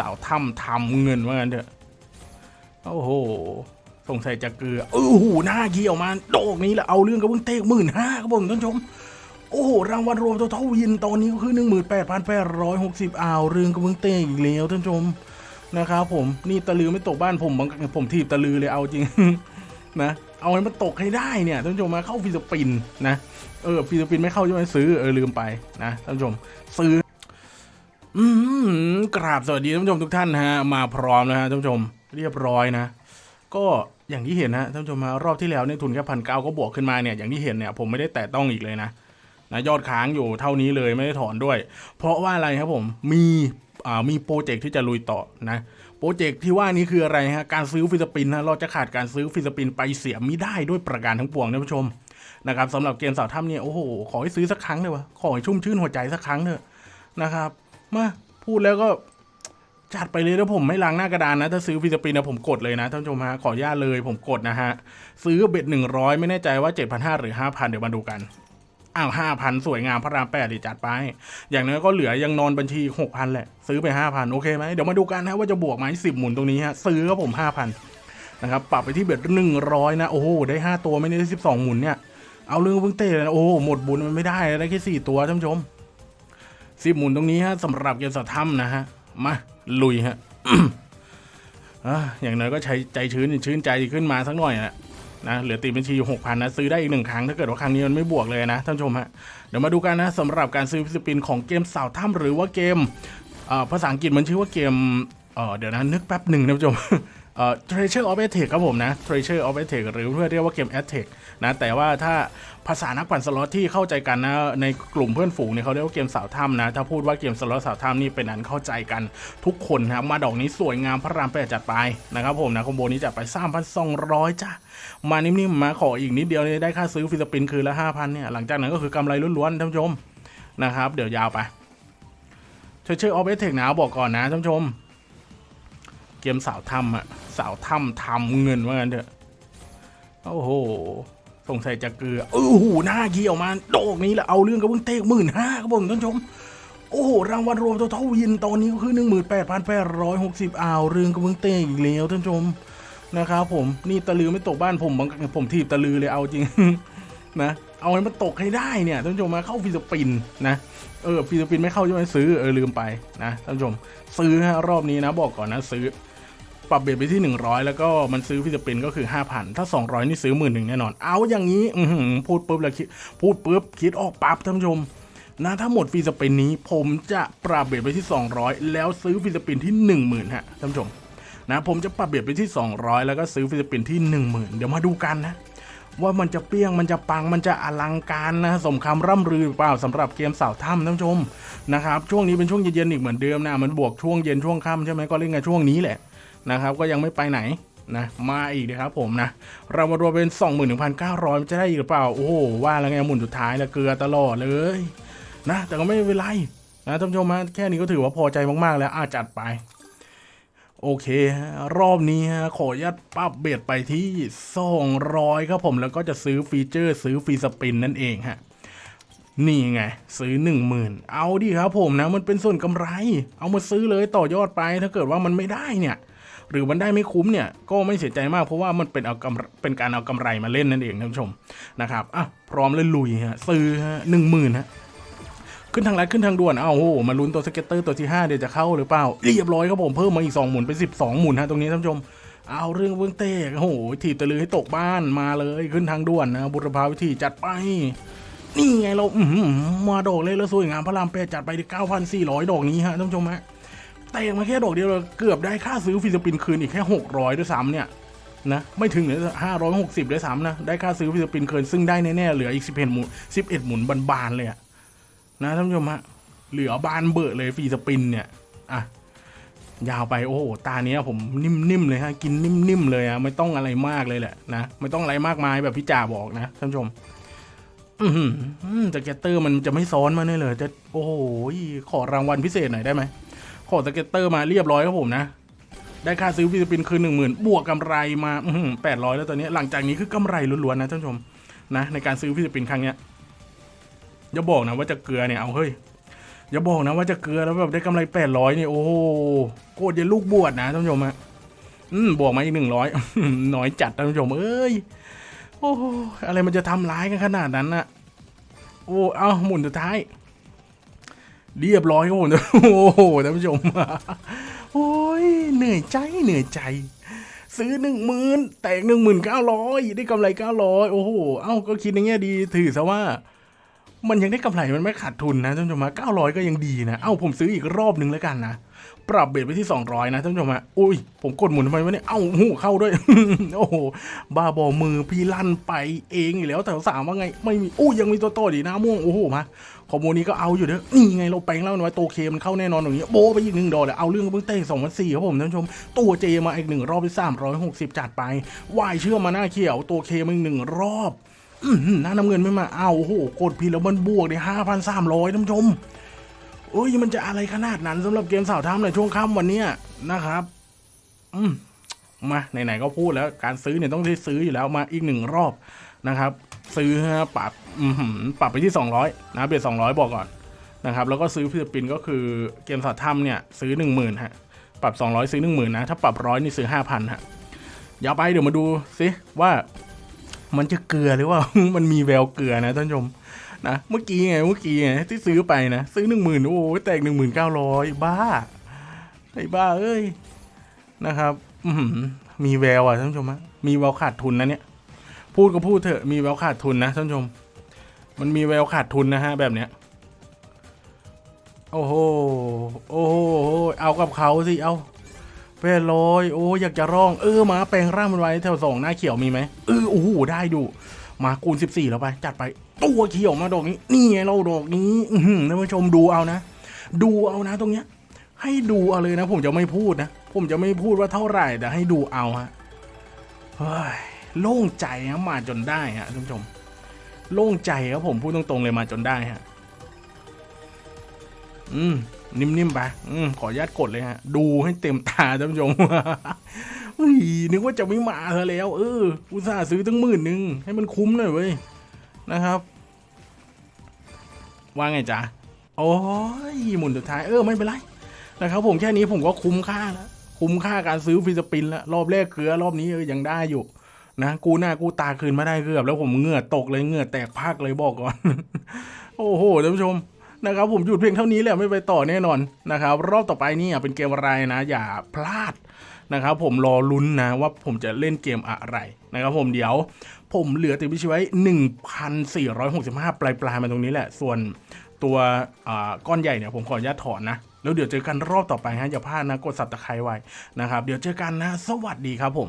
สาวถ้ำทำเงินว่างั้นเถอะโอ้โหสงสัยจะเกลือโอ้โหหน้าเกี่ยวมาโดกนี้แหละเอาเรื่องกับเพิ่งเตะหมื่นห้าครับผมท่านชม โอ้โหรางวัลรวมตัวเท่าวินตอนนี้ก็คือหนึ่งหมื่นแปดพันแปดร้อยหกสิบอ่าวเรื่องกับเพิ่งเตะอีกแล้วท่านชมนะครับผมนี่ตะลือไม่ตกบ้านผมบางผมทีบตะลือเลยเอาจริงนะเอาให้มันตกให้ได้เนี่ยท่านผู้ชมมาเข้าฟิลิปปินส์นะเออฟิลิปปินส์ไม่เข้าใช่ไหมซื้อเออลืมไปนะท่านผู้ชมซื้อ อืมกราบสวัสดีท่านผู้ชมทุกท่านฮะ มาพร้อมนะฮะท่านผู้ชมเรียบร้อยนะ ก็อย่างที่เห็นนะท่านผู้ชมมารอบที่แล้วเนี่ยทุนแค่พันเก้าก็บวกขึ้นมาเนี่ยอย่างที่เห็นเนี่ยผมไม่ได้แตะต้องอีกเลยนะนะยอดค้างอยู่เท่านี้เลยไม่ได้ถอนด้วย เพราะว่าอะไรครับผมมีอ่ามีโปรเจกต์ที่จะลุยต่อนะโปรเจกต์ที่ว่านี้คืออะไรฮะการซื้อ free spin นะเราจะขาดการซื้อ free spin ไปเสียไม่ได้ด้วยประการทั้งปวงท่านผู้ชมนะครับสำหรับเกมสาวถ้ำเนี่ยโอ้โหขอให้ซื้อสักครั้งเลยวะขอให้ชุ่มชื่นหัวใจสักครั้งเถอะนะครับ มาพูดแล้วก็จัดไปเลยแล้วผมไม่ล้างหน้ากระดานนะ ถ้าซื้อฟิลิปปินนะผมกดเลยนะท่านผู้ชมฮะขออนุญาตเลยผมกดนะฮะ ซื้อเบ็ดหนึ่งร้อยไม่แน่ใจว่าเจ็ดพันห้าหรือห้าพันเดี๋ยวมาดูกันอ้าวห้าพันสวยงามพระรามแปดดิจัดไป อย่างน้อยก็เหลือยังนอนบัญชีหกพันแหละ ซื้อไปห้าพันโอเคไหมเดี๋ยวมาดูกันนะว่าจะบวกไหมสิบหมุนตรงนี้ฮะซื้อครับผมห้าพันนะครับปรับไปที่เบ็ดหนึ่งร้อยนะโอ้โหได้ห้าตัวไม่ได้สิบสองหมุนเนี่ยเอาเรื่องเพิ่งเตะเลยนะโอ้โหหมดบุญมันไม่ได้ได้แค่สี่ตัวท่านผู้ชม สิบหมุนตรงนี้ฮะสำหรับเกมสัตว์ถ้ำนะฮะมาลุยฮะอย่างน้อยก็ใช้ใจชื้นชื้นใจขึ้นมาสักหน่อยนะนะเหลือตีบัญชีอยู่หกพันนะซื้อได้อีกหนึ่งครั้งถ้าเกิดว่าครั้งนี้มันไม่บวกเลยนะท่านผู้ชมฮะเดี๋ยวมาดูกันนะสำหรับการซื้อฟิสปินของเกมสาวถ้ำหรือว่าเกมอ่อภาษาอังกฤษมันชื่อว่าเกม เออเดี๋ยวนะนึกแป๊บหนึ่งนะท่านผู้ชมเอ่อ Treasures of Aztec ครับผมนะ Treasures of Aztec หรือเพื่อเรียกว่าเกม Attack นะแต่ว่าถ้าภาษานักปั่นสล็อตที่เข้าใจกันนะในกลุ่มเพื่อนฝูงเนี่ยเขาเรียกว่าเกมสาวถ้ำนะ ถ้าพูดว่าเกมสล็อตสาวถ้ำนี่เป็นอันเข้าใจกันทุกคนนะมาดอกนี้สวยงามพระรามแปดจัดไปนะครับผมนะคอมโบนี้จัดไป3,200จ้ะมานิ่มๆมาขออีกนิดเดียวเนี่ยได้ค่าซื้อ free spin คืนละ5,000เนี่ยหลังจากนั้นก็คือกำไรล้วนๆท่านผู้ชมนะครับเดี๋ยวยาวไปเชื่อเชอออฟเอเทคนะบอกก่อนนะท่านผู้ชม เกมสาวถ้ำอะสาวถ้ำทำเงินว่างั้นเถอะโอ้โหสงสัยจะเกลือโอ้โหหน้าเกี่ยวมาโดกนี้แหละเอาเรื่องกับเพิ่งเตะหมื่นห้าครับผมท่านชม โอ้โหรางวัลรวมตัวเท่าวินตอนนี้ก็คือหนึ่งหมื่นแปดพันแปดร้อยหกสิบอ่าวเรื่องกับเพิ่งเตะอีกแล้วท่านชมนะครับผมนี่ตะลือไม่ตกบ้านผมบางผมทีบตะลือเลยเอาจริงนะเอาให้มันตกให้ได้เนี่ยท่านผู้ชมมาเข้า free spin นะเออ free spin ไม่เข้าใช่ไหมซื้อเออลืมไปนะท่านผู้ชมซื้อฮะรอบนี้นะบอกก่อนนะซื้อ ปรับ bet ไปที่ 100 แล้วก็มันซื้อ free spin ก็คือ 5,000 ถ้า 200 นี่ซื้อหมื่นหนึ่งแน่นอน เอาอย่างนี้พูดปุ๊บแล้วคิดพูดปุ๊บคิดออกปั๊บท่านผู้ชมนะถ้าหมด free spin นี้ผมจะปรับ bet ไปที่ 200 แล้วซื้อ free spin ที่ 10,000ฮะท่านผู้ชมนะผมจะปรับเบ็ดไปที่ 200 แล้วก็ซื้อฟิลิปปินส์ที่ 10,000 เดี๋ยวมาดูกันนะว่ามันจะเปรี้ยงมันจะปังมันจะอลังการนะสมคำร่ำรือหรือเปล่าสำหรับเกมสาวถ้ำท่านผู้ชมนะครับช่วงนี้เป็นช่วงเย็นๆอีกเหมือนเดิมนะมันบวกช่วงเย็นช่วงค่ำใช่ไหมก็เล่นกันช่วงนี้แหละ นะครับก็ยังไม่ไปไหนนะมาอีกนะครับผมนะ เรามารวมเป็น 21,900มันจะได้อีกหรือเปล่า โอ้โห ว่าแล้วไงหมุนสุดท้ายแล้วเกลือตลอดเลยนะ แต่ก็ไม่เป็นไรนะท่านผู้ชมฮะแค่นี้ก็ถือว่าพอใจมาก ๆ แล้วอาจัดไป โอเค รอบนี้ฮะขออนุญาตปรับเบ็ดไปที่ 200 ครับผมแล้วก็จะซื้อฟีเจอร์ซื้อฟรีสปินนั่นเองฮะนี่ไง ซื้อ 10,000 เอาดิครับผมนะ มันเป็นส่วนกำไร เอามาซื้อเลยต่อยอดไปถ้าเกิดว่ามันไม่ได้เนี่ย หรือมันได้ไม่คุ้มเนี่ยก็ไม่เสียใจมากเพราะว่ามันเป็นเอากำเป็นการเอากำไรมาเล่นนั่นเองท่านผู้ชมนะครับอะพร้อมเลยลุยฮะซื้อฮะหนึ่งหมื่นฮะขึ้นทางลัดขึ้นทางด่วนอ้าวโหมาลุ้นตัว scatter ตัวที่ 5 เดี๋ยวจะเข้าหรือเปล่า เรียบร้อยครับผมเพิ่มมาอีก 2 หมุนเป็น 12 หมุนฮะตรงนี้ท่านผู้ชม เอาเรื่องเบื้องเต้โอ้โหถีบตะลือให้ตกบ้านมาเลยขึ้นทางด่วนนะบูรพาวิถีจัดไป นี่ไงเราอื้อหือมาดอกเลยแล้วสวยงามพระรามแปดจัดไปที่9,400 ดอกนี้ฮะท่านผู้ชมฮะ เตะมาแค่ดอกเดียวเราเกือบได้ค่าซื้อ free spin คืนอีกแค่600ด้วยซ้ำเนี่ยนะไม่ถึงเลยห้าร้อยหกสิบด้วยซ้ำนะ ได้ค่าซื้อ free spin คืนซึ่งได้แน่ๆเหลืออีกสิบเอ็ดหมุนสิบเอ็ดหมุนบานๆเลยอะนะท่านผู้ชมฮะเหลือบานเบอะเลย free spin เนี่ยอะยาวไปโอ้โหตาเนี้ยผมนิ่มๆเลยฮะกินนิ่มๆเลยอะไม่ต้องอะไรมากเลยแหละนะไม่ต้องอะไรมากมายแบบพี่จ่าบอกนะท่านผู้ชมอือหือ scatter มันจะไม่ซ้อนมาเนี่ยเลยจะโอ้โหขอรางวัลพิเศษหน่อยได้ไหม ขอ scatter มาเรียบร้อยครับผมนะ ได้ค่าซื้อ free spin คืนหนึ่งหมื่นบวกกำไรมาแปดร้อยแล้วตอนนี้หลังจากนี้คือกำไรล้วนๆนะท่านผู้ชมนะในการซื้อ free spin ครั้งเนี้ยอย่าบอกนะว่าจะเกลือเนี่ยเอาเฮ้ยอย่าบอกนะว่าจะเกลือแล้วแบบได้กำไรแปดร้อยนี่โอ้โหโคตรจะลูกบวชนะท่านผู้ชมฮะอืมบวกมาอีกหนึ่งร้อยน้อยจัดท่านผู้ชมเอ้ยโอ้โหอะไรมันจะทำร้ายกันขนาดนั้นน่ะโอ้เอาหมุนสุดท้าย เรียบร้อยครับผมโอ้โหท่านผู้ชมโอ้ยเหนื่อยใจเหนื่อยใจ ซื้อหนึ่งหมื่นแตกหนึ่งหมื่นเก้าร้อยได้กำไรเก้าร้อยโอ้โหเอ้าก็คิดในแง่ดีถือซะว่า มันยังได้กำไรมันไม่ขาดทุนนะท่านผู้ชมเก้าร้อยก็ยังดีนะ เอ้าผมซื้ออีกรอบหนึ่งแล้วกันนะ ปรับเบสไปที่ 200 นะท่านผู้ชมฮะอุ้ย ผมกดหมุนทำไมวะเนี่ย เอ้าหูเข้าด้วย โอ้โห บ้าบอมือพี่ลั่นไปเองอีกแล้วแต่สามว่าไง ไม่มีอู้ยังมีตัวโตดีน้าม่วง โอ้โหมาขอมูลนี้ก็เอาอยู่เด้อนี่ไงเราแปลงแล้วนะว่าตัวเคมันเข้าแน่นอนอย่างเงี้โบไปอีกหนึ่งดอกเลยเอาเรื่องเพิ่งเต้สองพันสี่ครับผมท่านผู้ชม ตัวเจมาอีกหนึ่งรอบที่สามร้อยหกสิบจัดไปวายเชื่อมาหน้าเขียวตัวเคมาอีกหนึ่งรอบ หืน้าน้ำเงินไม่มาเอาโอ้โหกดพีแล้วมันบวกได้ห้าพันสามร้อยท่านผู้ชมเอ้ยมันจะอะไรขนาดนั้นสำหรับเกมสาวท้ำในช่วงค่ำวันเนี้ยนะครับ อืมมาไหนๆก็พูดแล้วการซื้อเนี่ยต้องได้ซื้ออยู่แล้วมาอีกหนึ่งรอบนะครับ ซื้อฮะปรับปรับไปที่ 200 นะเบส200 บอกก่อนนะครับ แล้วก็ซื้อฟิลิปปินก็คือเกมสาวถ้ำเนี่ยซื้อ 10,000ฮะปรับ 200 ซื้อ 10,000นะถ้าปรับร้อยนี่ซื้อ 5,000ฮะอย่าไปเดี๋ยวมาดูสิว่า มันจะเกลือหรือว่ามันมีแววเกลือนะท่านผู้ชมนะเมื่อกี้ไงเมื่อกี้ไงที่ซื้อไปนะซื้อหนึ่งหมื่นโอ้ยแตกหนึ่งหมื่นเก้าร้อยบ้าไอ้บ้าเอ้ยนะครับอืมีแววอะท่านผู้ชมฮะมีแววขาดทุนนะเนี่ยพูดก็พูดเถอะมีแววขาดทุนนะท่านผู้ชม มันมีแววขาดทุนนะฮะแบบเนี้ยโอ้โหโอ้โหเอากับเขาสิเอา แปดร้อยโอ้อยากจะร้อง เออมาแปลงร่างมันไว้แถวสองหน้าเขียวมีไหมเออโอ้โหได้ดูมาคูณสิบสี่แล้วไป จัดไปตัวเขียวมาดอกนี้ นี่ไงเราดอกนี้อืท่านผู้ชมดูเอานะ ดูเอานะตรงเนี้ย ให้ดูเอาเลยนะ ผมจะไม่พูดนะ ผมจะไม่พูดว่าเท่าไหร่แต่ให้ดูเอาฮะเฮ้ยโล่งใจนะมาจนได้ฮะท่านผู้ชม โล่งใจครับผมพูดตรงๆเลยมาจนได้ฮะอืม นิ่มๆไปอืขออนุญาตกดเลยฮะ ดูให้เต็มตาท่านผู้ชมเฮ้ยนึกว่าจะไม่มาเธอแล้ว เออ อุตส่าห์ซื้อตั้งหมื่นหนึ่งให้มันคุ้มหน่อยเว้ย นะครับ ว่าไงจ๊ะ โอ้ยหมุนสุดท้าย เออ ไม่เป็นไร นะครับผมแค่นี้ผมก็คุ้มค่าแล้ว คุ้มค่าการซื้อฟิสปินแล้ว รอบแรกเกลือ รอบนี้เออยังได้อยู่นะกูหน้ากูตาคืนมาได้เกือบ แล้วผมเหงื่อตกเลยเหงื่อแตกพักเลยบอกก่อน โอ้โหท่านผู้ชม นะครับผมหยุดเพียงเท่านี้แหละไม่ไปต่อแน่นอนนะครับรอบต่อไปนี่เป็นเกมอะไรนะ อย่าพลาดนะครับผมรอลุ้นนะว่าผมจะเล่นเกมอะไรนะครับผมเดี๋ยวผมเหลือติดพิชไว้ 1,465 ปลายปลายมาตรงนี้แหละ ส่วนตัวอ่าก้อนใหญ่เนี่ยผมขออนุญาตถอนนะ แล้วเดี๋ยวเจอกันรอบต่อไปฮะอย่าพลาดนะกดสับตะไคร้ไว้นะครับ เดี๋ยวเจอกันนะ สวัสดีครับผม